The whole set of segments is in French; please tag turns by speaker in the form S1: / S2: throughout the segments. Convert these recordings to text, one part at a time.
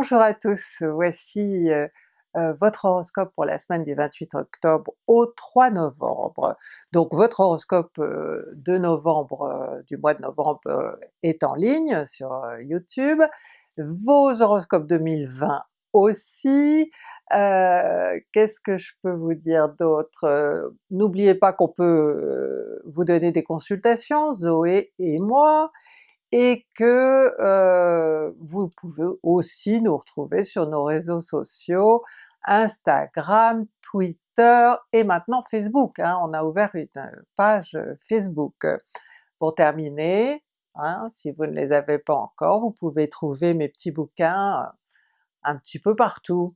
S1: Bonjour à tous, voici euh, euh, votre horoscope pour la semaine du 28 octobre au 3 novembre. Donc votre horoscope euh, de novembre, du mois de novembre est en ligne sur YouTube, vos horoscopes 2020 aussi, qu'est-ce que je peux vous dire d'autre? N'oubliez pas qu'on peut vous donner des consultations, Zoé et moi, et que euh, vous pouvez aussi nous retrouver sur nos réseaux sociaux, Instagram, Twitter et maintenant Facebook, hein, on a ouvert une page Facebook. Pour terminer, hein, si vous ne les avez pas encore, vous pouvez trouver mes petits bouquins un petit peu partout.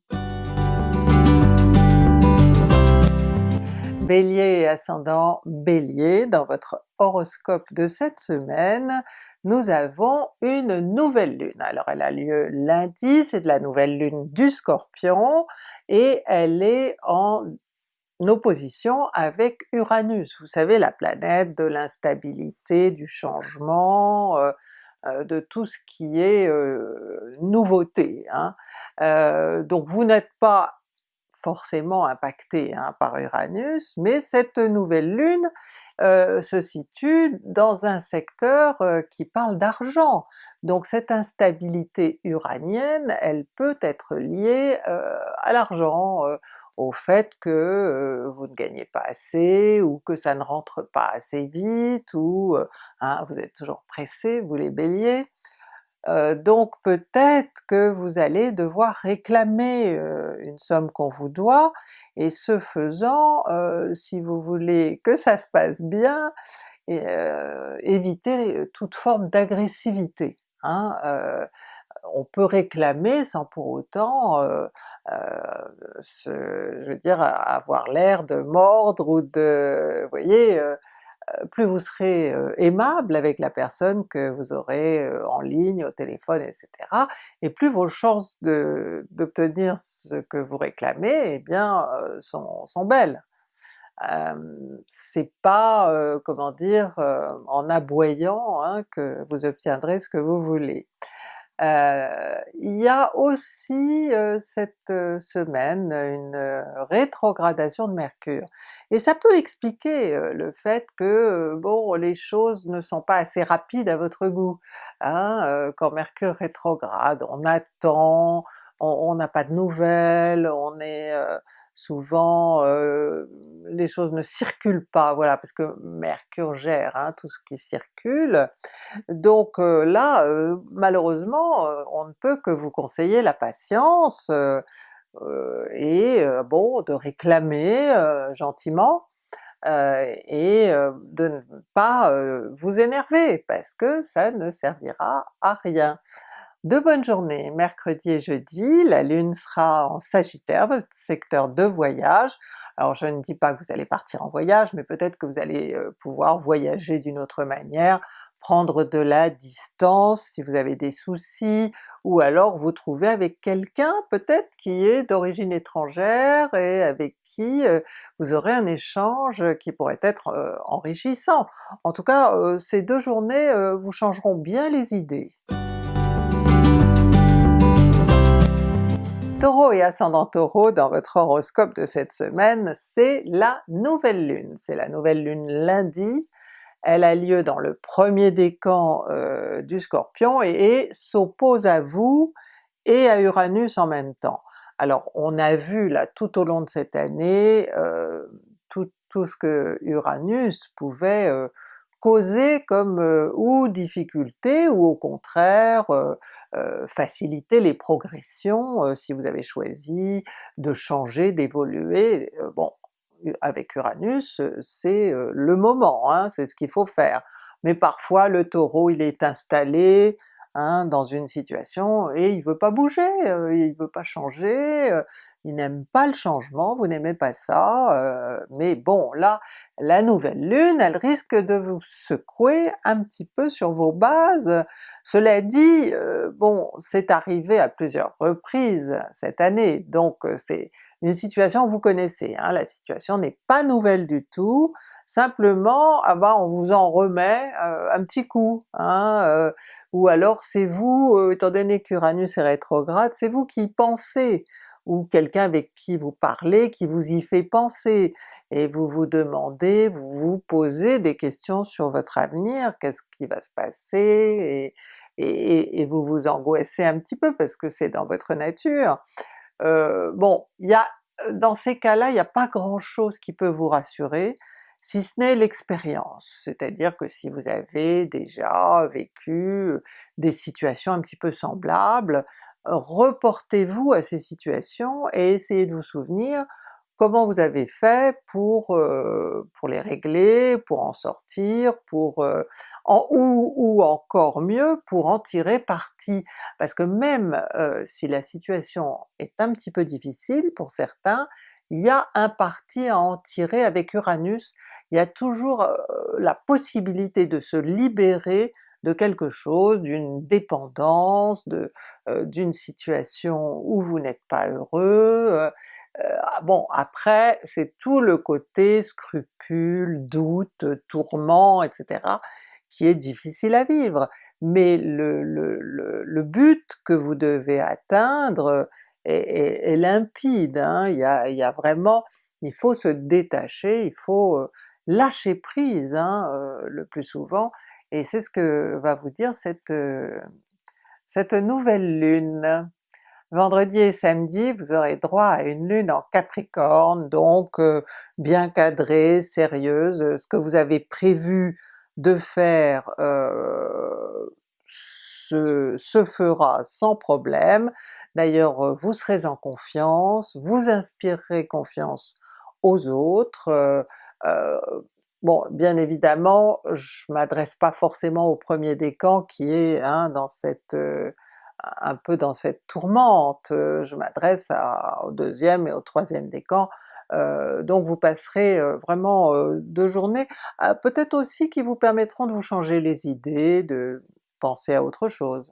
S1: Bélier et ascendant Bélier, dans votre horoscope de cette semaine, nous avons une nouvelle lune. Alors elle a lieu lundi, c'est de la nouvelle lune du Scorpion, et elle est en opposition avec Uranus, vous savez la planète de l'instabilité, du changement, euh, euh, de tout ce qui est euh, nouveauté. Hein. donc vous n'êtes pas forcément impacté hein, par Uranus, mais cette nouvelle lune euh, se situe dans un secteur euh, qui parle d'argent. Donc cette instabilité uranienne, elle peut être liée euh, à l'argent, au fait que vous ne gagnez pas assez, ou que ça ne rentre pas assez vite, ou hein, vous êtes toujours pressé, vous les Béliers. Euh, donc peut-être que vous allez devoir réclamer euh, une somme qu'on vous doit, et ce faisant, euh, si vous voulez que ça se passe bien, et, évitez toute forme d'agressivité. Hein, on peut réclamer sans pour autant, je veux dire, avoir l'air de mordre ou de... vous voyez, plus vous serez euh, aimable avec la personne que vous aurez euh, en ligne, au téléphone, etc., et plus vos chances d'obtenir ce que vous réclamez, eh bien, sont, sont belles. c'est pas, comment dire, en aboyant hein, que vous obtiendrez ce que vous voulez. Euh, il y a aussi euh, cette euh, semaine une rétrogradation de Mercure, et ça peut expliquer le fait que bon les choses ne sont pas assez rapides à votre goût. Hein, quand Mercure rétrograde, on attend, on n'a pas de nouvelles, on est souvent euh, les choses ne circulent pas, voilà, parce que Mercure gère hein, tout ce qui circule, donc euh, là euh, malheureusement on ne peut que vous conseiller la patience et bon de réclamer gentiment, et de ne pas vous énerver, parce que ça ne servira à rien. De bonnes journées, mercredi et jeudi, la Lune sera en Sagittaire, votre secteur de voyage. Alors je ne dis pas que vous allez partir en voyage, mais peut-être que vous allez euh, pouvoir voyager d'une autre manière, prendre de la distance si vous avez des soucis, ou alors vous trouver avec quelqu'un peut-être qui est d'origine étrangère et avec qui euh, vous aurez un échange qui pourrait être euh, enrichissant. En tout cas, ces deux journées vous changeront bien les idées. Taureau et ascendant Taureau, dans votre horoscope de cette semaine, c'est la nouvelle lune. C'est la nouvelle lune lundi, elle a lieu dans le premier décan euh, du Scorpion et, s'oppose à vous et à Uranus en même temps. Alors on a vu là tout au long de cette année euh, tout, ce que Uranus pouvait euh, causer comme euh, ou difficulté ou au contraire euh, euh, faciliter les progressions si vous avez choisi de changer, d'évoluer. bon, avec Uranus c'est le moment, hein, c'est ce qu'il faut faire. Mais parfois le Taureau il est installé, Hein, dans une situation et il veut pas bouger, euh, il veut pas changer, euh, il n'aime pas le changement, vous n'aimez pas ça, euh, mais bon là, la nouvelle lune, elle risque de vous secouer un petit peu sur vos bases. Cela dit, bon c'est arrivé à plusieurs reprises cette année, donc c'est une situation que vous connaissez, hein, la situation n'est pas nouvelle du tout, simplement ah ben, on vous en remet euh, un petit coup, hein, euh, ou alors c'est vous, euh, étant donné qu'Uranus est rétrograde, c'est vous qui pensez, ou quelqu'un avec qui vous parlez qui vous y fait penser, et vous vous demandez, vous vous posez des questions sur votre avenir, qu'est-ce qui va se passer, et, vous vous angoissez un petit peu parce que c'est dans votre nature. Bon, il y a dans ces cas-là, il n'y a pas grand chose qui peut vous rassurer, si ce n'est l'expérience, c'est-à-dire que si vous avez déjà vécu des situations un petit peu semblables, reportez-vous à ces situations et essayez de vous souvenir comment vous avez fait pour, euh, pour les régler, pour en sortir, pour euh, ou, encore mieux pour en tirer parti? Parce que même euh, si la situation est un petit peu difficile pour certains, il y a un parti à en tirer avec Uranus, il y a toujours la possibilité de se libérer de quelque chose, d'une dépendance, d'une situation où vous n'êtes pas heureux, bon après c'est tout le côté scrupule, doute, tourment, etc. qui est difficile à vivre, mais le, le, le, but que vous devez atteindre est, limpide, hein. il, y a, il y a vraiment, il faut se détacher, il faut lâcher prise hein, le plus souvent, et c'est ce que va vous dire cette, cette nouvelle lune. Vendredi et samedi, vous aurez droit à une lune en Capricorne, donc bien cadrée, sérieuse, ce que vous avez prévu de faire euh, se, fera sans problème. D'ailleurs vous serez en confiance, vous inspirerez confiance aux autres, euh, Bon, bien évidemment, je m'adresse pas forcément au premier décan qui est hein, dans cette un peu dans cette tourmente, je m'adresse au deuxième et au troisième décan, euh, donc vous passerez vraiment deux journées, ah, peut-être aussi qui vous permettront de vous changer les idées, de penser à autre chose.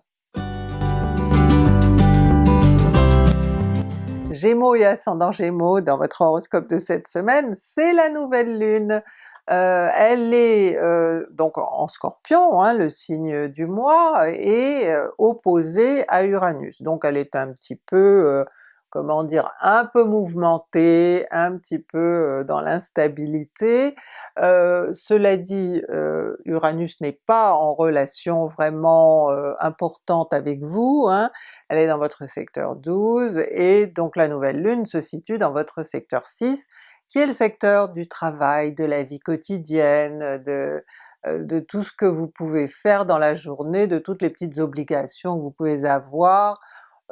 S1: Gémeaux et ascendant Gémeaux dans votre horoscope de cette semaine, c'est la nouvelle lune! Euh, elle est euh, donc en Scorpion, hein, le signe du mois, et euh, opposée à Uranus, donc elle est un petit peu comment dire, un peu mouvementé, un petit peu euh, dans l'instabilité. Euh, cela dit, euh, Uranus n'est pas en relation vraiment importante avec vous, hein. elle est dans votre secteur 12, et donc la nouvelle lune se situe dans votre secteur 6, qui est le secteur du travail, de la vie quotidienne, de, de tout ce que vous pouvez faire dans la journée, de toutes les petites obligations que vous pouvez avoir,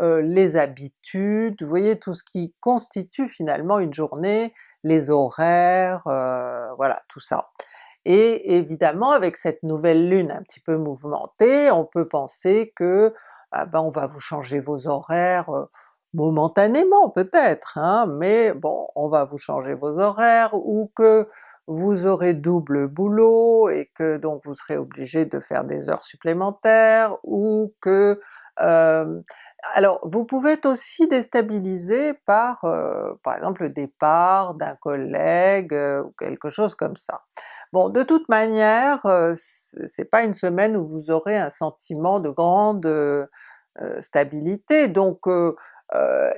S1: euh, les habitudes, vous voyez tout ce qui constitue finalement une journée, les horaires, euh, voilà tout ça. Et évidemment avec cette nouvelle lune un petit peu mouvementée, on peut penser que ah ben, on va vous changer vos horaires euh, momentanément peut-être, hein, mais bon on va vous changer vos horaires, ou que vous aurez double boulot et que donc vous serez obligé de faire des heures supplémentaires, ou que alors vous pouvez être aussi déstabilisé par par exemple le départ d'un collègue ou quelque chose comme ça. Bon de toute manière, c'est pas une semaine où vous aurez un sentiment de grande stabilité, donc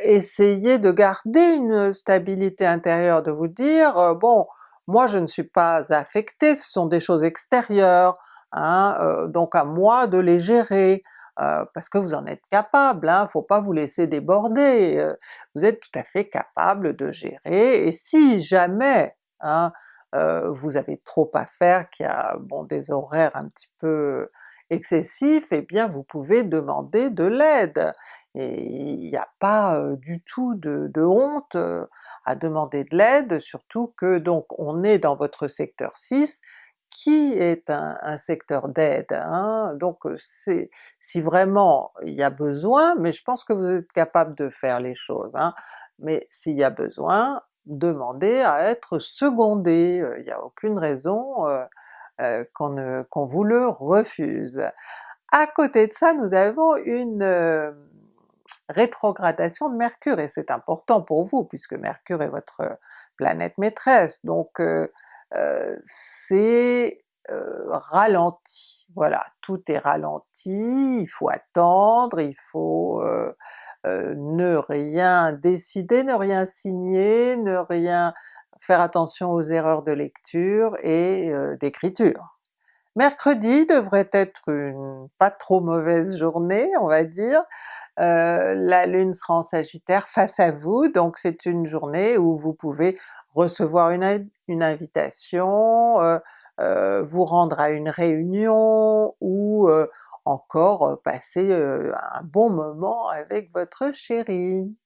S1: essayez de garder une stabilité intérieure, de vous dire bon moi je ne suis pas affecté, ce sont des choses extérieures, hein, donc à moi de les gérer, euh, parce que vous en êtes capable, hein, faut pas vous laisser déborder, euh, vous êtes tout à fait capable de gérer, et si jamais hein, euh, vous avez trop à faire, qu'il y a bon, des horaires un petit peu excessifs, eh bien vous pouvez demander de l'aide, et il n'y a pas du tout de, de honte à demander de l'aide, surtout que donc on est dans votre secteur 6, qui est un, secteur d'aide, hein? donc c'est si vraiment il y a besoin, mais je pense que vous êtes capable de faire les choses, hein? mais s'il y a besoin, demandez à être secondé, il n'y a aucune raison qu'on vous le refuse. À côté de ça, nous avons une, rétrogradation de Mercure, et c'est important pour vous puisque Mercure est votre planète maîtresse, donc c'est euh, ralenti, voilà, tout est ralenti, il faut attendre, il faut ne rien décider, ne rien signer, ne rien faire attention aux erreurs de lecture et d'écriture. Mercredi devrait être une pas trop mauvaise journée, on va dire, euh, la Lune sera en Sagittaire face à vous, donc c'est une journée où vous pouvez recevoir une, invitation, euh, euh, vous rendre à une réunion, ou encore passer un bon moment avec votre chéri.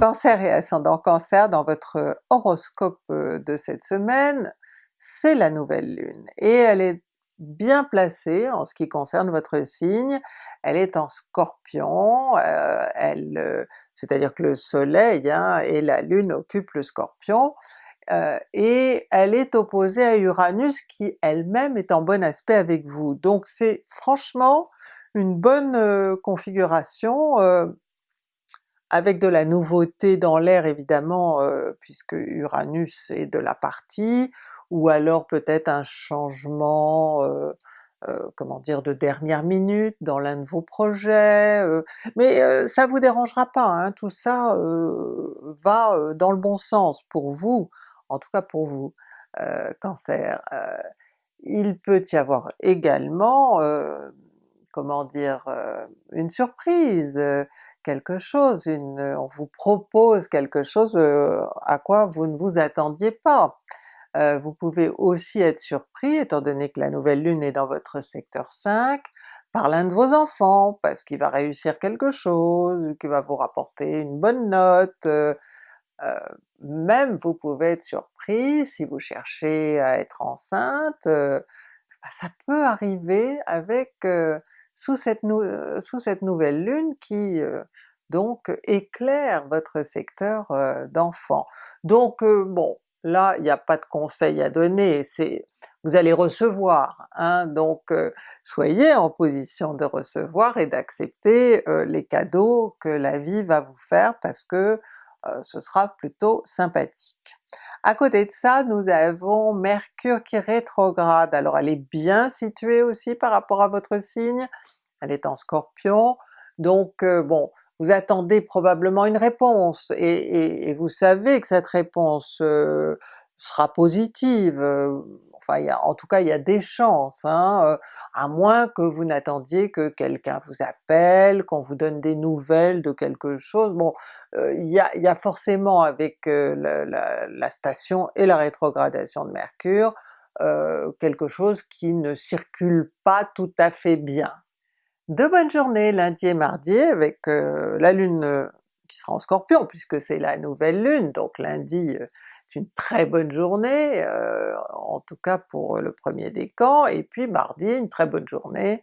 S1: Cancer et ascendant Cancer, dans votre horoscope de cette semaine, c'est la nouvelle lune, et elle est bien placée en ce qui concerne votre signe, elle est en Scorpion, euh, elle, euh, c'est-à-dire que le soleil hein, et la lune occupent le Scorpion, et elle est opposée à Uranus qui elle-même est en bon aspect avec vous. Donc c'est franchement une bonne configuration avec de la nouveauté dans l'air évidemment, euh, puisque Uranus est de la partie, ou alors peut-être un changement, euh, euh, comment dire, de dernière minute dans l'un de vos projets, mais ça vous dérangera pas, hein, tout ça va dans le bon sens pour vous, en tout cas pour vous, Cancer. il peut y avoir également, comment dire, une surprise, quelque chose, une, on vous propose quelque chose à quoi vous ne vous attendiez pas. Vous pouvez aussi être surpris, étant donné que la nouvelle lune est dans votre secteur 5, par l'un de vos enfants, parce qu'il va réussir quelque chose, qu'il va vous rapporter une bonne note, même vous pouvez être surpris si vous cherchez à être enceinte, bah, ça peut arriver avec sous cette, euh, nouvelle lune qui euh, donc éclaire votre secteur euh, d'enfant. Donc bon, là il n'y a pas de conseil à donner, c'est vous allez recevoir, hein, donc soyez en position de recevoir et d'accepter les cadeaux que la vie va vous faire parce que ce sera plutôt sympathique. À côté de ça, nous avons Mercure qui rétrograde, alors elle est bien située aussi par rapport à votre signe, elle est en Scorpion, donc euh, bon, vous attendez probablement une réponse, et, vous savez que cette réponse euh, sera positive, euh, enfin en tout cas il y a des chances, hein, à moins que vous n'attendiez que quelqu'un vous appelle, qu'on vous donne des nouvelles de quelque chose, bon il y, a, forcément avec la, station et la rétrogradation de Mercure, quelque chose qui ne circule pas tout à fait bien. De bonnes journées lundi et mardi avec la lune qui sera en Scorpion puisque c'est la nouvelle lune, donc lundi une très bonne journée, euh, en tout cas pour le premier décan, et puis mardi une très bonne journée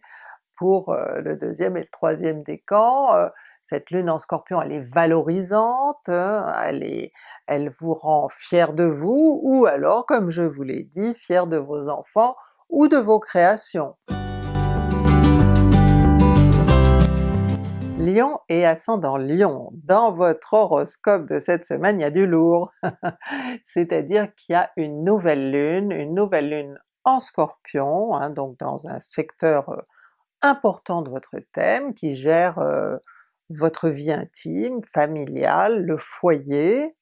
S1: pour euh, le deuxième et le troisième décan. Euh, cette lune en Scorpion elle est valorisante, hein, elle, vous rend fier de vous, ou alors comme je vous l'ai dit, fier de vos enfants ou de vos créations. Lion et ascendant Lion, dans votre horoscope de cette semaine il y a du lourd, c'est-à-dire qu'il y a une nouvelle lune, une nouvelle lune en Scorpion, hein, donc dans un secteur euh, important de votre thème, qui gère euh, votre vie intime, familiale, le foyer,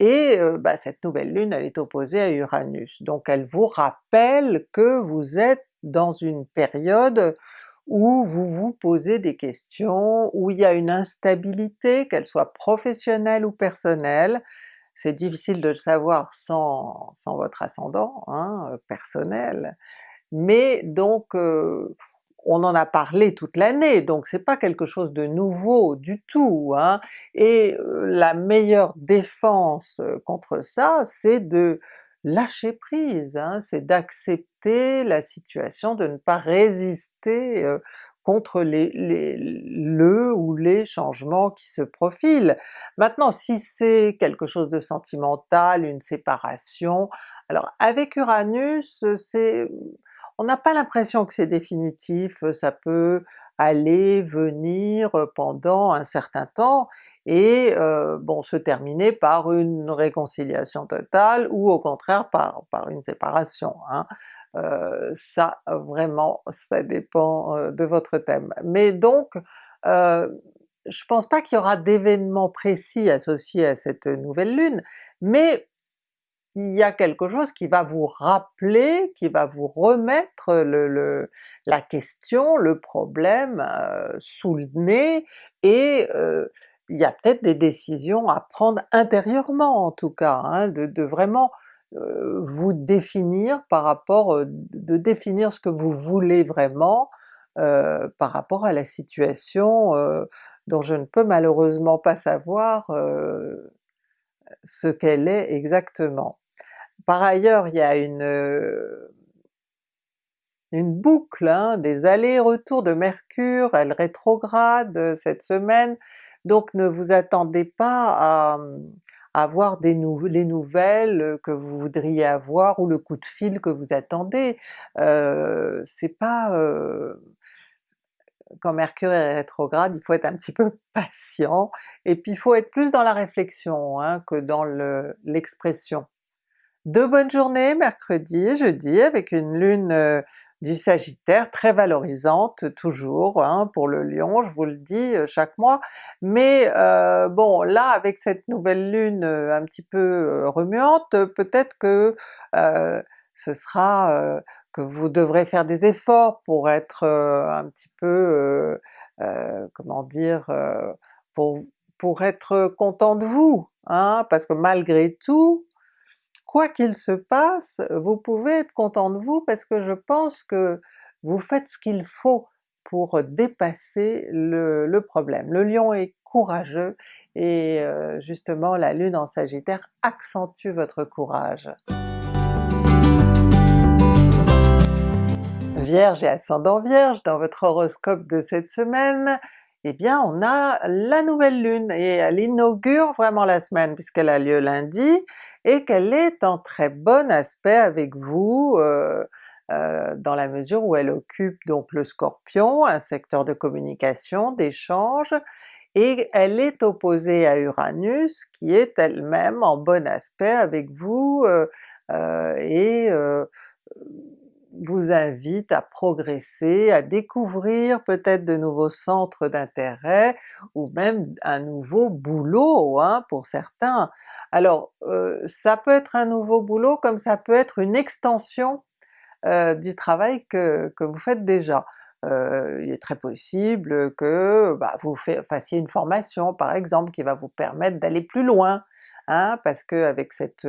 S1: et euh, bah, cette nouvelle lune elle est opposée à Uranus, donc elle vous rappelle que vous êtes dans une période où vous vous posez des questions, où il y a une instabilité, qu'elle soit professionnelle ou personnelle, c'est difficile de le savoir sans, sans votre ascendant hein, euh, personnel, mais donc euh, on en a parlé toute l'année, donc c'est pas quelque chose de nouveau du tout, hein, et euh, la meilleure défense contre ça, c'est de lâcher prise, hein, c'est d'accepter la situation, de ne pas résister contre les, les, le ou les changements qui se profilent. Maintenant si c'est quelque chose de sentimental, une séparation, alors avec Uranus c'est on n'a pas l'impression que c'est définitif, ça peut aller, venir pendant un certain temps et euh, bon se terminer par une réconciliation totale ou au contraire par, par une séparation. Hein. Euh, ça vraiment, ça dépend euh, de votre thème. Mais donc je pense pas qu'il y aura d'événements précis associés à cette nouvelle lune, mais il y a quelque chose qui va vous rappeler, qui va vous remettre la question, le problème euh, sous le nez, et euh, il y a peut-être des décisions à prendre intérieurement en tout cas, hein, de, vraiment euh, vous définir par rapport, de définir ce que vous voulez vraiment par rapport à la situation dont je ne peux malheureusement pas savoir ce qu'elle est exactement. Par ailleurs, il y a une, euh, une boucle, hein, des allers-retours de Mercure, elle rétrograde euh, cette semaine, donc ne vous attendez pas à, avoir des les nouvelles que vous voudriez avoir ou le coup de fil que vous attendez. Euh, c'est pas... Euh, quand Mercure est rétrograde, il faut être un petit peu patient, et puis il faut être plus dans la réflexion hein, que dans l'expression. Deux bonnes journées mercredi et jeudi avec une lune euh, du Sagittaire très valorisante toujours hein, pour le Lion, je vous le dis euh, chaque mois, mais euh, bon là avec cette nouvelle lune un petit peu remuante, peut-être que ce sera que vous devrez faire des efforts pour être un petit peu, comment dire, pour, pour être content de vous, hein, parce que malgré tout, quoi qu'il se passe, vous pouvez être content de vous parce que je pense que vous faites ce qu'il faut pour dépasser le, problème. Le lion est courageux et euh, justement la lune en sagittaire accentue votre courage. Vierge et ascendant Vierge, dans votre horoscope de cette semaine, eh bien on a la nouvelle lune et elle inaugure vraiment la semaine puisqu'elle a lieu lundi et qu'elle est en très bon aspect avec vous euh, euh, dans la mesure où elle occupe donc le Scorpion, un secteur de communication, d'échange, et elle est opposée à Uranus qui est elle-même en bon aspect avec vous euh, et vous invite à progresser, à découvrir peut-être de nouveaux centres d'intérêt, ou même un nouveau boulot hein, pour certains. Alors euh, ça peut être un nouveau boulot comme ça peut être une extension euh, du travail que, que, vous faites déjà. Euh, il est très possible que bah, vous fassiez une formation par exemple qui va vous permettre d'aller plus loin, hein, parce que avec cette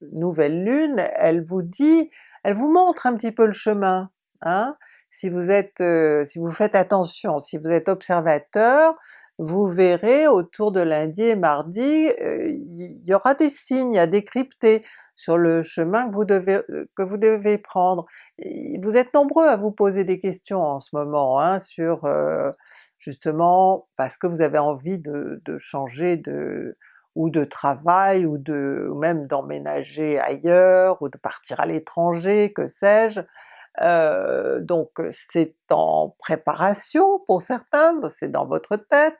S1: nouvelle lune, elle vous dit elle vous montre un petit peu le chemin. Hein? Si vous êtes, euh, si vous faites attention, si vous êtes observateur, vous verrez autour de lundi et mardi, euh, il y aura des signes à décrypter sur le chemin que vous devez, euh, que vous devez prendre. vous êtes nombreux à vous poser des questions en ce moment hein, sur justement parce que vous avez envie de, de changer de, ou de travail, ou, de, même d'emménager ailleurs, ou de partir à l'étranger, que sais-je. Euh, donc c'est en préparation pour certains, c'est dans votre tête,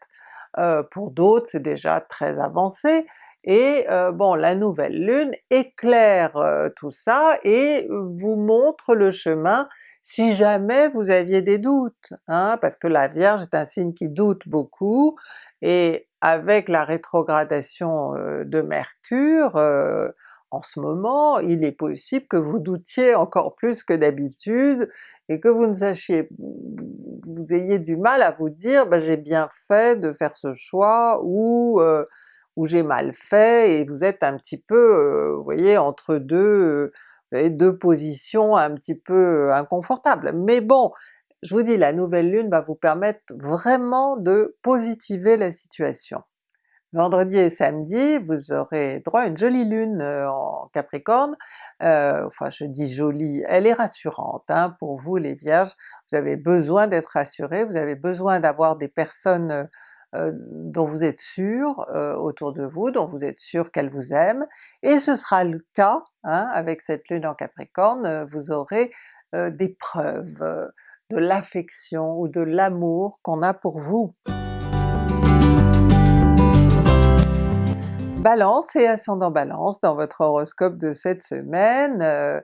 S1: euh, pour d'autres c'est déjà très avancé, et euh, bon la nouvelle lune éclaire tout ça et vous montre le chemin si jamais vous aviez des doutes, hein, parce que la Vierge est un signe qui doute beaucoup, et avec la rétrogradation de Mercure en ce moment, il est possible que vous doutiez encore plus que d'habitude et que vous ne sachiez, vous ayez du mal à vous dire ben, j'ai bien fait de faire ce choix ou, ou j'ai mal fait et vous êtes un petit peu, vous voyez, entre deux, deux positions un petit peu inconfortables. Mais bon, je vous dis, la nouvelle lune va vous permettre vraiment de positiver la situation. Vendredi et samedi, vous aurez droit à une jolie lune euh, en Capricorne, euh, enfin je dis jolie, elle est rassurante hein, pour vous les Vierges, vous avez besoin d'être rassurés, vous avez besoin d'avoir des personnes euh, dont vous êtes sûr autour de vous, dont vous êtes sûr qu'elles vous aiment, et ce sera le cas hein, avec cette lune en Capricorne, vous aurez des preuves, de l'affection ou de l'amour qu'on a pour vous. Balance et ascendant Balance, dans votre horoscope de cette semaine, euh,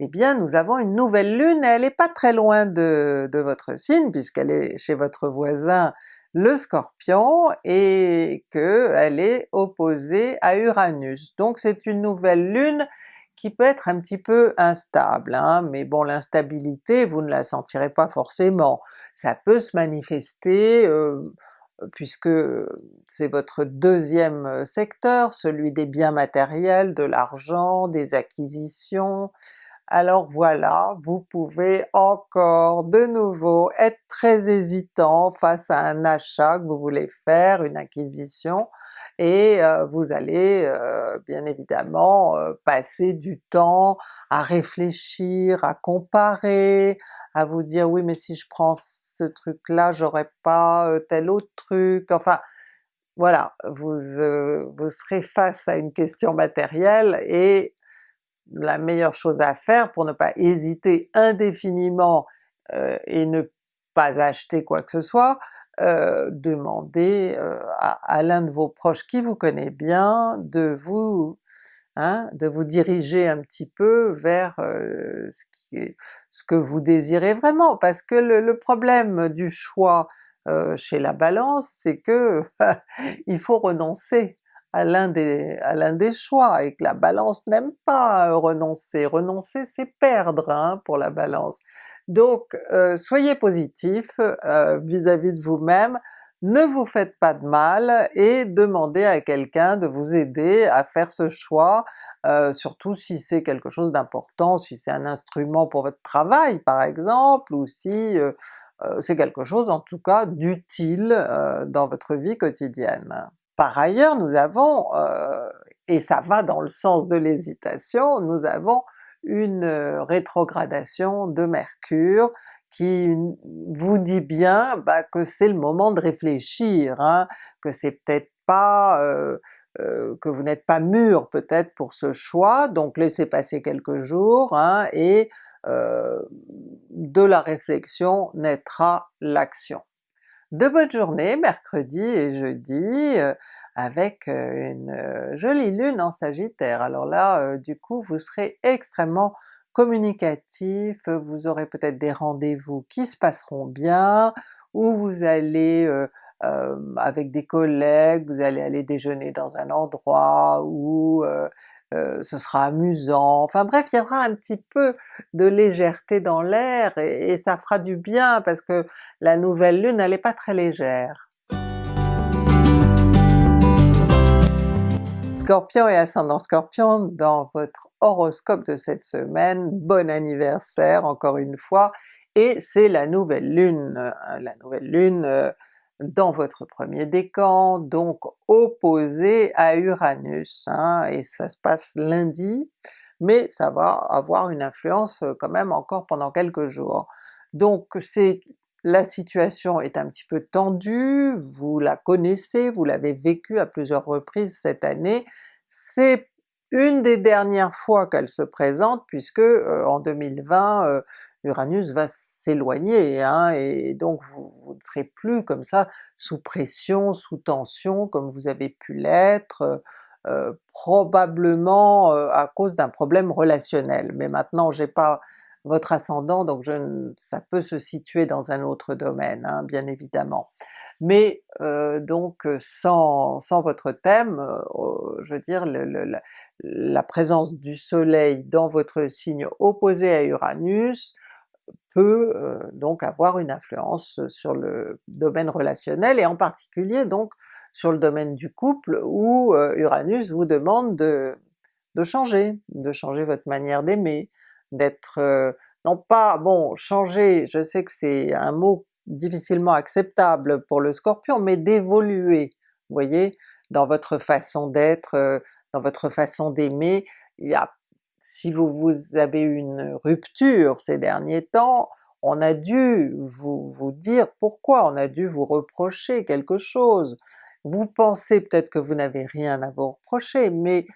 S1: eh bien nous avons une nouvelle lune, elle n'est pas très loin de, votre signe puisqu'elle est chez votre voisin le Scorpion et qu'elle est opposée à Uranus. Donc c'est une nouvelle lune qui peut être un petit peu instable, hein, mais bon l'instabilité vous ne la sentirez pas forcément. Ça peut se manifester euh, puisque c'est votre deuxième secteur, celui des biens matériels, de l'argent, des acquisitions, alors voilà, vous pouvez encore de nouveau être très hésitant face à un achat que vous voulez faire, une acquisition, et vous allez bien évidemment passer du temps à réfléchir, à comparer, à vous dire oui mais si je prends ce truc-là j'aurais pas tel autre truc, enfin voilà, vous, vous serez face à une question matérielle et la meilleure chose à faire pour ne pas hésiter indéfiniment et ne pas acheter quoi que ce soit, euh, demandez à, l'un de vos proches qui vous connaît bien de vous hein, de vous diriger un petit peu vers ce que vous désirez vraiment, parce que le, problème du choix chez la Balance, c'est que il faut renoncer à l'un des, des choix, et que la Balance n'aime pas renoncer. Renoncer c'est perdre hein, pour la Balance. Donc soyez positif vis-à-vis de vous-même, ne vous faites pas de mal et demandez à quelqu'un de vous aider à faire ce choix, surtout si c'est quelque chose d'important, si c'est un instrument pour votre travail par exemple, ou si c'est quelque chose en tout cas d'utile dans votre vie quotidienne. Par ailleurs nous avons, et ça va dans le sens de l'hésitation, nous avons une rétrogradation de Mercure qui vous dit bien bah, que c'est le moment de réfléchir, hein, que c'est peut-être pas que vous n'êtes pas mûr peut-être pour ce choix, donc laissez passer quelques jours hein, et de la réflexion naîtra l'action. De bonnes journées mercredi et jeudi, avec une jolie lune en Sagittaire. Alors là, du coup, vous serez extrêmement communicatif, vous aurez peut-être des rendez-vous qui se passeront bien, ou vous allez avec des collègues, vous allez aller déjeuner dans un endroit où ce sera amusant, enfin bref il y aura un petit peu de légèreté dans l'air et, et, ça fera du bien parce que la nouvelle lune elle n'est pas très légère. Scorpion et ascendant Scorpion, dans votre horoscope de cette semaine, bon anniversaire encore une fois, et c'est la nouvelle lune, euh, la nouvelle lune euh, dans votre premier décan, donc opposé à Uranus, hein, et ça se passe lundi, mais ça va avoir une influence euh, quand même encore pendant quelques jours. Donc c'est la situation est un petit peu tendue, vous la connaissez, vous l'avez vécue à plusieurs reprises cette année, c'est une des dernières fois qu'elle se présente puisque euh, en 2020 euh, Uranus va s'éloigner, hein, et donc vous, ne serez plus comme ça sous pression, sous tension comme vous avez pu l'être, euh, probablement à cause d'un problème relationnel. Mais maintenant j'ai pas votre ascendant, donc je, ça peut se situer dans un autre domaine, hein, bien évidemment. Mais euh, donc sans, sans, votre thème, euh, je veux dire la, présence du soleil dans votre signe opposé à Uranus peut euh, donc avoir une influence sur le domaine relationnel et en particulier donc sur le domaine du couple où Uranus vous demande de, de changer, de changer votre manière d'aimer, d'être non pas, bon changer, je sais que c'est un mot difficilement acceptable pour le Scorpion, mais d'évoluer, vous voyez, dans votre façon d'être, dans votre façon d'aimer, si vous, vous avez eu une rupture ces derniers temps, on a dû vous, vous dire pourquoi, on a dû vous reprocher quelque chose. Vous pensez peut-être que vous n'avez rien à vous reprocher, mais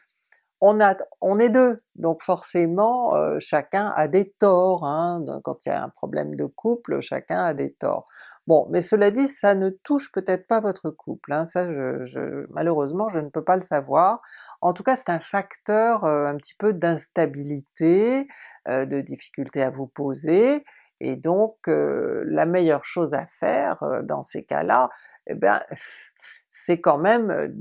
S1: on, a, on est deux, donc forcément euh, chacun a des torts, hein. quand il y a un problème de couple, chacun a des torts. Bon, mais cela dit, ça ne touche peut-être pas votre couple, hein. ça je, malheureusement je ne peux pas le savoir. En tout cas c'est un facteur euh, un petit peu d'instabilité, euh, de difficulté à vous poser, et donc la meilleure chose à faire dans ces cas-là, eh bien c'est quand même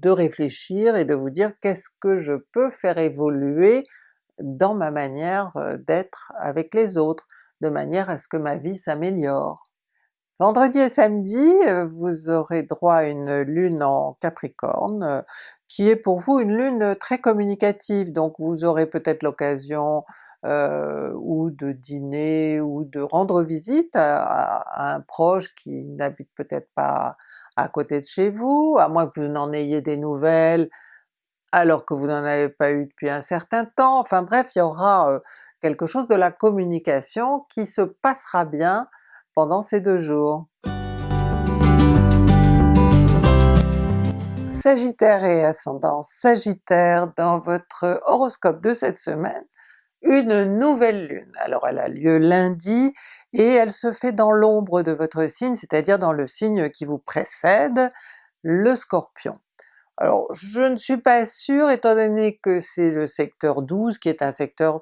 S1: de réfléchir et de vous dire qu'est-ce que je peux faire évoluer dans ma manière d'être avec les autres, de manière à ce que ma vie s'améliore. Vendredi et samedi, vous aurez droit à une lune en Capricorne, qui est pour vous une lune très communicative, donc vous aurez peut-être l'occasion euh, ou de dîner ou de rendre visite à, un proche qui n'habite peut-être pas à côté de chez vous, à moins que vous n'en ayez des nouvelles alors que vous n'en avez pas eu depuis un certain temps, enfin bref, il y aura euh, quelque chose de la communication qui se passera bien pendant ces deux jours. Sagittaire et ascendant Sagittaire, dans votre horoscope de cette semaine, une nouvelle lune. Alors elle a lieu lundi et elle se fait dans l'ombre de votre signe, c'est-à-dire dans le signe qui vous précède, le Scorpion. Alors je ne suis pas sûre, étant donné que c'est le secteur 12 qui est un secteur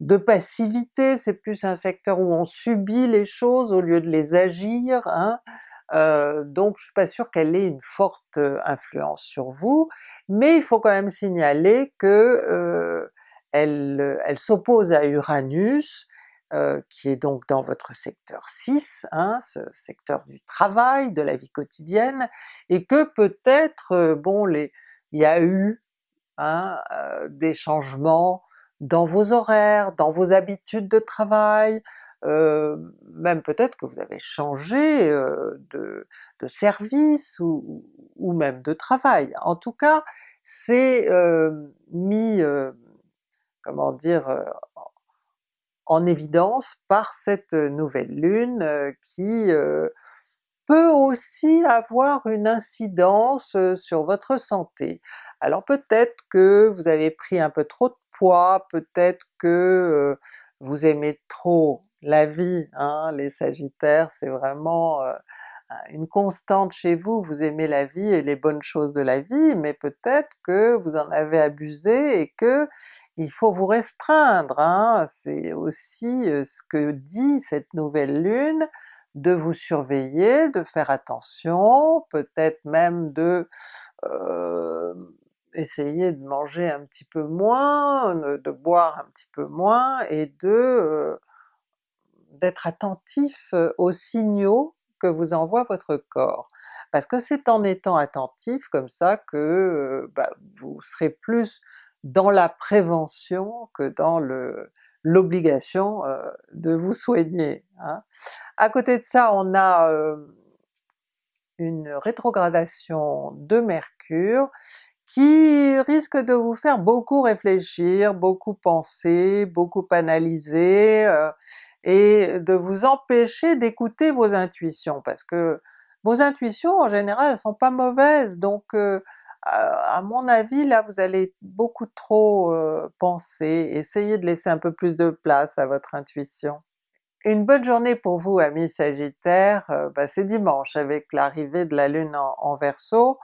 S1: de passivité, c'est plus un secteur où on subit les choses au lieu de les agir, hein. euh, donc je suis pas sûre qu'elle ait une forte euh, influence sur vous, mais il faut quand même signaler que euh, elle, elle s'oppose à Uranus, euh, qui est donc dans votre secteur 6, hein, ce secteur du travail, de la vie quotidienne, et que peut-être, euh, bon, les, il y a eu hein, euh, des changements dans vos horaires, dans vos habitudes de travail, même peut-être que vous avez changé de, de, service ou, ou, même de travail. En tout cas, c'est mis comment dire, euh, en évidence par cette nouvelle lune euh, qui euh, peut aussi avoir une incidence sur votre santé. Alors peut-être que vous avez pris un peu trop de poids, peut-être que vous aimez trop la vie, hein, les sagittaires c'est vraiment une constante chez vous, vous aimez la vie et les bonnes choses de la vie, mais peut-être que vous en avez abusé et que il faut vous restreindre, hein. c'est aussi ce que dit cette nouvelle lune, de vous surveiller, de faire attention, peut-être même de euh, essayer de manger un petit peu moins, de boire un petit peu moins, et de d'être attentif aux signaux que vous envoie votre corps. Parce que c'est en étant attentif comme ça que bah, vous serez plus dans la prévention que dans le l'obligation de vous soigner. Hein. À côté de ça, on a une rétrogradation de Mercure qui risque de vous faire beaucoup réfléchir, beaucoup penser, beaucoup analyser, et de vous empêcher d'écouter vos intuitions, parce que vos intuitions en général elles sont pas mauvaises, donc euh, à mon avis là vous allez beaucoup trop euh, penser, essayez de laisser un peu plus de place à votre intuition. Une bonne journée pour vous amis Sagittaires, euh, bah, c'est dimanche avec l'arrivée de la Lune en, en Verseau,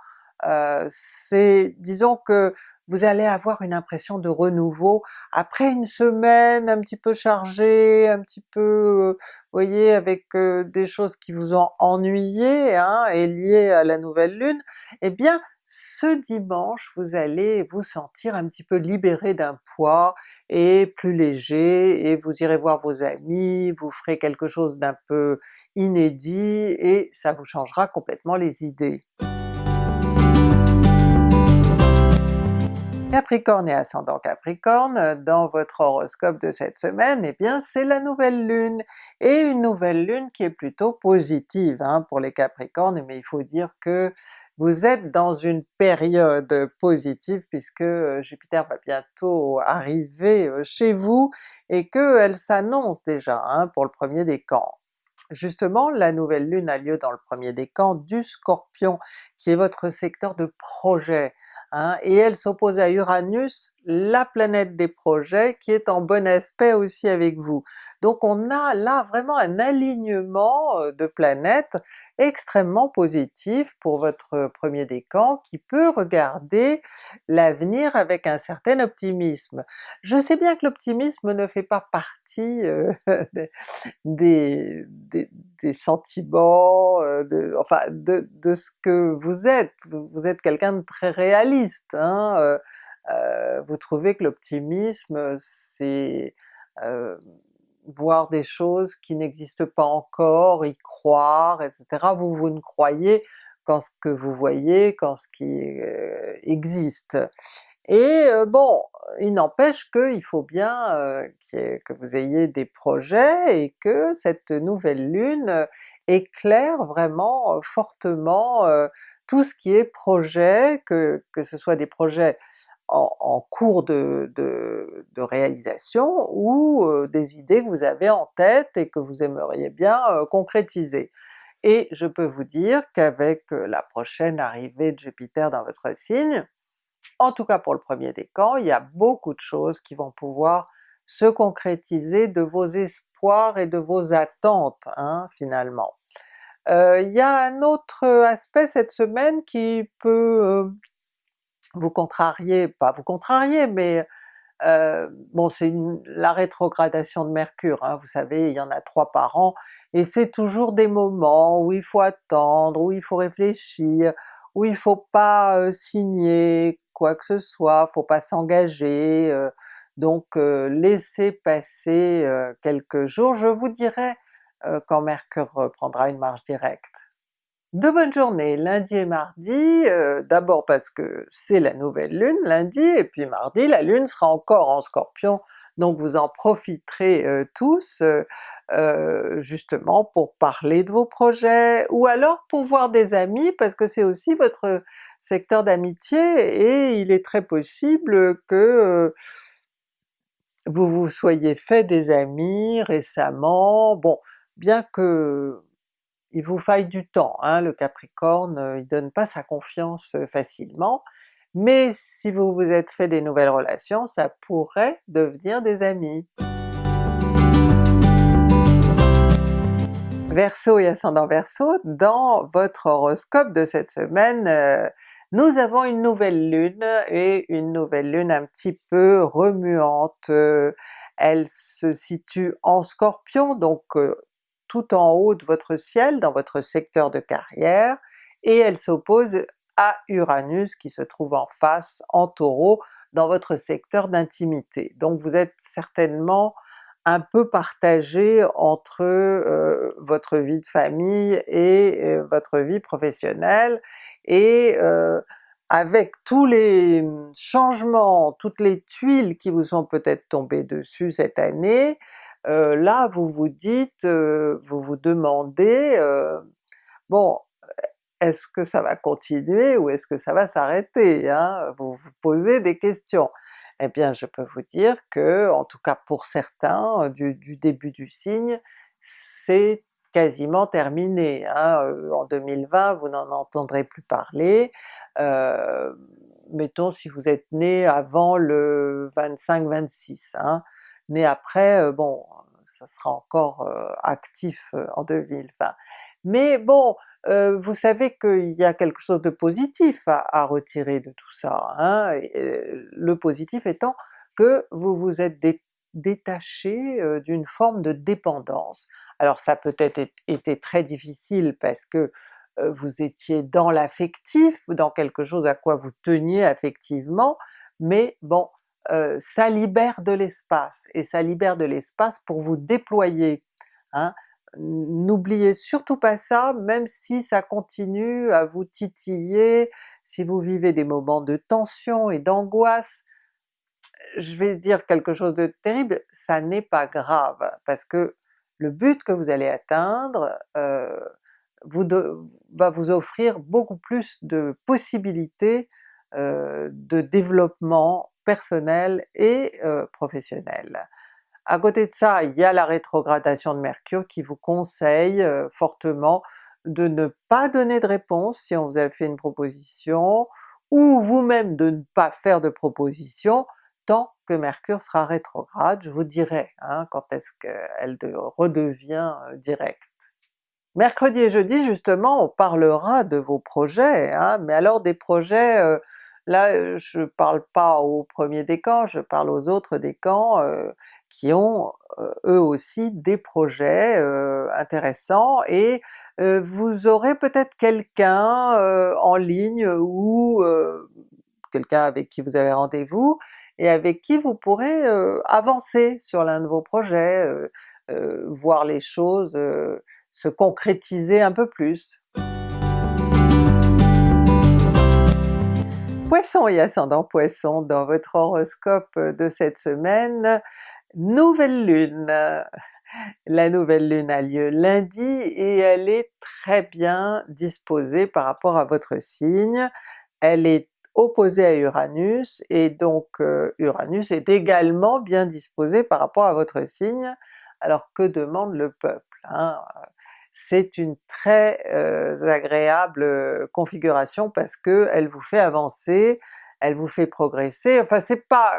S1: c'est disons que vous allez avoir une impression de renouveau après une semaine un petit peu chargée, un petit peu, vous voyez, avec des choses qui vous ont ennuyé hein, et liées à la nouvelle lune, eh bien ce dimanche vous allez vous sentir un petit peu libéré d'un poids et plus léger, et vous irez voir vos amis, vous ferez quelque chose d'un peu inédit et ça vous changera complètement les idées. Capricorne et ascendant Capricorne, dans votre horoscope de cette semaine, eh bien c'est la nouvelle lune, et une nouvelle lune qui est plutôt positive hein, pour les Capricornes, mais il faut dire que vous êtes dans une période positive puisque euh, Jupiter va bientôt arriver euh, chez vous et qu'elle s'annonce déjà hein, pour le premier décan. Justement, la nouvelle lune a lieu dans le premier décan du Scorpion, qui est votre secteur de projet, hein, et elle s'oppose à Uranus, la planète des projets, qui est en bon aspect aussi avec vous. Donc on a là vraiment un alignement euh, de planètes extrêmement positif pour votre premier décan qui peut regarder l'avenir avec un certain optimisme. Je sais bien que l'optimisme ne fait pas partie euh, des, sentiments, euh, enfin de, de, ce que vous êtes, vous êtes quelqu'un de très réaliste, hein? Euh, vous trouvez que l'optimisme c'est euh, voir des choses qui n'existent pas encore, y croire, etc. Vous, vous ne croyez qu'en ce que vous voyez, qu'en ce qui euh, existe. Et euh, bon, il n'empêche qu'il faut bien que vous ayez des projets et que cette nouvelle lune éclaire vraiment fortement tout ce qui est projet, que, que ce soit des projets en, cours de, réalisation ou des idées que vous avez en tête et que vous aimeriez bien concrétiser. Et je peux vous dire qu'avec la prochaine arrivée de Jupiter dans votre signe, en tout cas pour le premier décan, il y a beaucoup de choses qui vont pouvoir se concrétiser de vos espoirs et de vos attentes hein, finalement. Il y a un autre aspect cette semaine qui peut vous contrariez, pas vous contrarier, mais euh, bon c'est la rétrogradation de Mercure, hein, vous savez il y en a trois par an, et c'est toujours des moments où il faut attendre, où il faut réfléchir, où il faut pas euh, signer quoi que ce soit, faut pas s'engager, euh, donc laissez passer quelques jours, je vous dirai quand Mercure prendra une marche directe. De bonnes journées lundi et mardi, euh, d'abord parce que c'est la nouvelle lune lundi, et puis mardi la lune sera encore en Scorpion, donc vous en profiterez euh, tous euh, justement pour parler de vos projets, ou alors pour voir des amis, parce que c'est aussi votre secteur d'amitié, et il est très possible que vous vous soyez fait des amis récemment, bon bien que il vous faille du temps, hein, le Capricorne, euh, il donne pas sa confiance euh, facilement, mais si vous vous êtes fait des nouvelles relations, ça pourrait devenir des amis. Verseau et ascendant Verseau, dans votre horoscope de cette semaine, euh, nous avons une nouvelle lune, et une nouvelle lune un petit peu remuante. elle se situe en Scorpion, donc tout en haut de votre ciel, dans votre secteur de carrière, et elle s'oppose à Uranus qui se trouve en face, en Taureau, dans votre secteur d'intimité. Donc vous êtes certainement un peu partagé entre euh, votre vie de famille et euh, votre vie professionnelle, et euh, avec tous les changements, toutes les tuiles qui vous sont peut-être tombées dessus cette année, euh, là vous vous dites, euh, vous vous demandez, euh, bon est-ce que ça va continuer ou est-ce que ça va s'arrêter? Hein? Vous vous posez des questions. Eh bien je peux vous dire que, en tout cas pour certains, du, début du signe, c'est quasiment terminé. Hein? En 2020 vous n'en entendrez plus parler, mettons si vous êtes né avant le 25-26, hein? Né après, bon ça sera encore actif en 2020. Mais bon, vous savez qu'il y a quelque chose de positif à, retirer de tout ça, hein, le positif étant que vous vous êtes détaché d'une forme de dépendance. Alors ça peut-être été très difficile parce que vous étiez dans l'affectif, dans quelque chose à quoi vous teniez affectivement, mais bon, euh, ça libère de l'espace, et ça libère de l'espace pour vous déployer. Hein. N'oubliez surtout pas ça, même si ça continue à vous titiller, si vous vivez des moments de tension et d'angoisse, je vais dire quelque chose de terrible, ça n'est pas grave, parce que le but que vous allez atteindre euh, va vous offrir beaucoup plus de possibilités euh, de développement personnel et euh, professionnel. À côté de ça, il y a la rétrogradation de Mercure qui vous conseille euh, fortement de ne pas donner de réponse si on vous a fait une proposition, ou vous-même de ne pas faire de proposition tant que Mercure sera rétrograde, je vous dirai hein, quand est-ce qu'elle redevient euh, directe. Mercredi et jeudi justement on parlera de vos projets, hein, mais alors des projets, là euh, je parle pas au premier décan, je parle aux autres décans euh, qui ont eux aussi des projets intéressants et vous aurez peut-être quelqu'un en ligne ou quelqu'un avec qui vous avez rendez-vous et avec qui vous pourrez avancer sur l'un de vos projets, voir les choses se concrétiser un peu plus. Poisson et ascendant Poisson, dans votre horoscope de cette semaine, nouvelle lune. La nouvelle lune a lieu lundi et elle est très bien disposée par rapport à votre signe. Elle est opposée à Uranus et donc euh, Uranus est également bien disposé par rapport à votre signe. Alors que demande le peuple? Hein? C'est une très agréable configuration parce que elle vous fait avancer, elle vous fait progresser, enfin c'est pas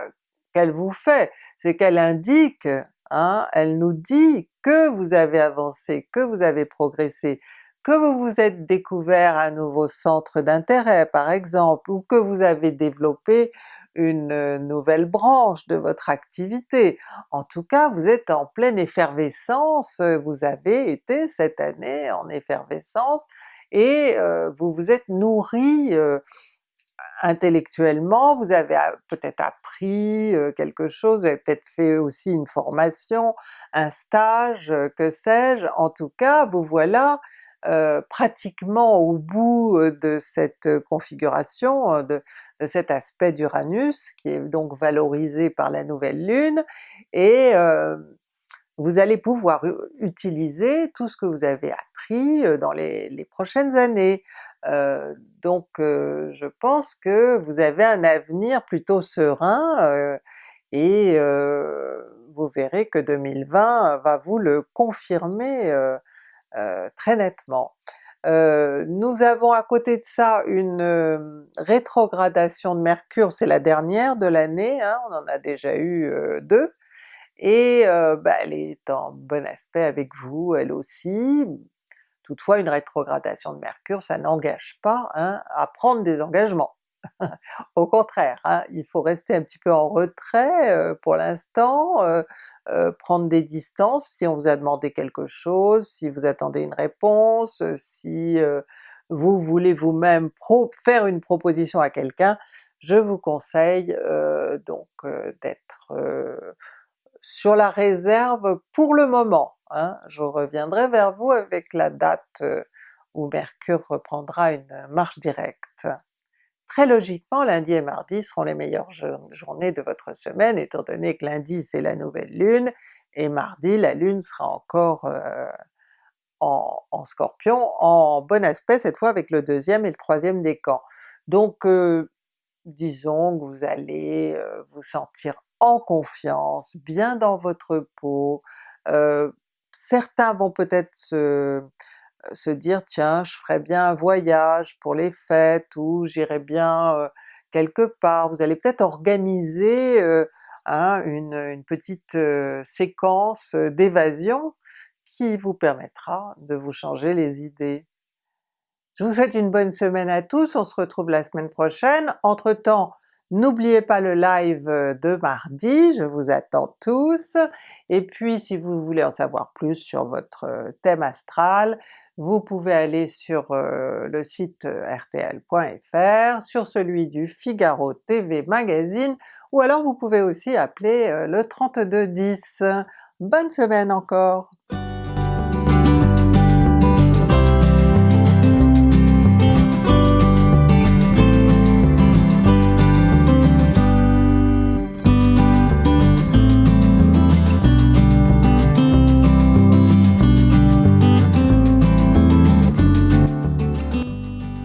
S1: qu'elle vous fait, c'est qu'elle indique, hein, elle nous dit que vous avez avancé, que vous avez progressé, que vous vous êtes découvert un nouveau centre d'intérêt par exemple, ou que vous avez développé une nouvelle branche de votre activité. En tout cas, vous êtes en pleine effervescence, vous avez été cette année en effervescence et vous vous êtes nourri intellectuellement, vous avez peut-être appris quelque chose, vous avez peut-être fait aussi une formation, un stage, que sais-je, en tout cas vous voilà euh, pratiquement au bout euh, de cette configuration, euh, de, cet aspect d'Uranus qui est donc valorisé par la nouvelle lune, et vous allez pouvoir utiliser tout ce que vous avez appris dans les, prochaines années. donc je pense que vous avez un avenir plutôt serein et vous verrez que 2020 va vous le confirmer très nettement. Euh, nous avons à côté de ça une euh, rétrogradation de Mercure, c'est la dernière de l'année, hein, on en a déjà eu deux, et bah, elle est en bon aspect avec vous elle aussi. Toutefois une rétrogradation de Mercure ça n'engage pas hein, à prendre des engagements. Au contraire, hein, il faut rester un petit peu en retrait euh, pour l'instant, euh, euh, prendre des distances si on vous a demandé quelque chose, si vous attendez une réponse, si vous voulez vous-même faire une proposition à quelqu'un, je vous conseille donc d'être sur la réserve pour le moment. Hein. Je reviendrai vers vous avec la date où Mercure reprendra une marche directe. Très logiquement, lundi et mardi seront les meilleures journées de votre semaine, étant donné que lundi c'est la nouvelle lune, et mardi la lune sera encore euh, en, Scorpion, en bon aspect cette fois avec le deuxième et le troisième décan. Donc euh, disons que vous allez euh, vous sentir en confiance, bien dans votre peau, certains vont peut-être se se dire tiens je ferais bien un voyage pour les fêtes ou j'irais bien quelque part, vous allez peut-être organiser hein, une, petite séquence d'évasion qui vous permettra de vous changer les idées. Je vous souhaite une bonne semaine à tous, on se retrouve la semaine prochaine. Entre temps, N'oubliez pas le live de mardi, je vous attends tous, et puis si vous voulez en savoir plus sur votre thème astral, vous pouvez aller sur le site rtl.fr, sur celui du Figaro TV Magazine, ou alors vous pouvez aussi appeler le 3210. Bonne semaine encore!